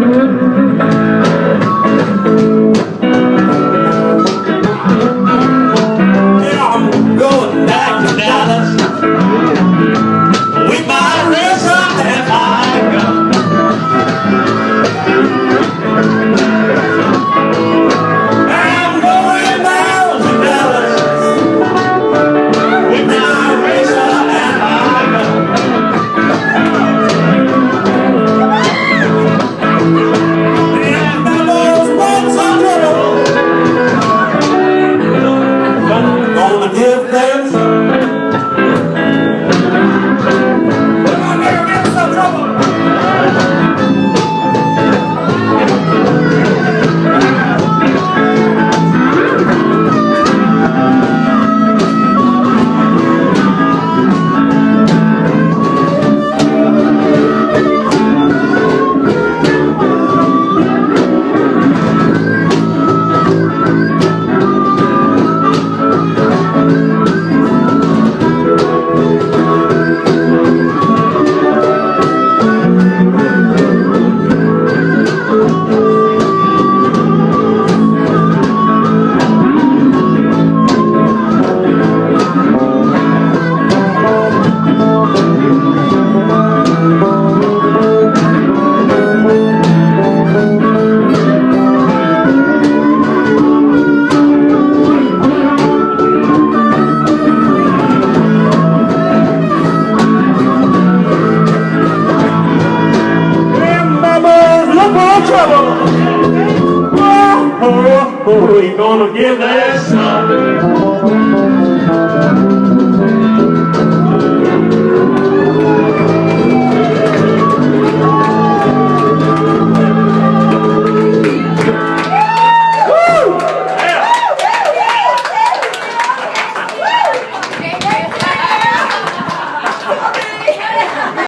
nước. trouble. Oh, oh, oh, he gonna give that something.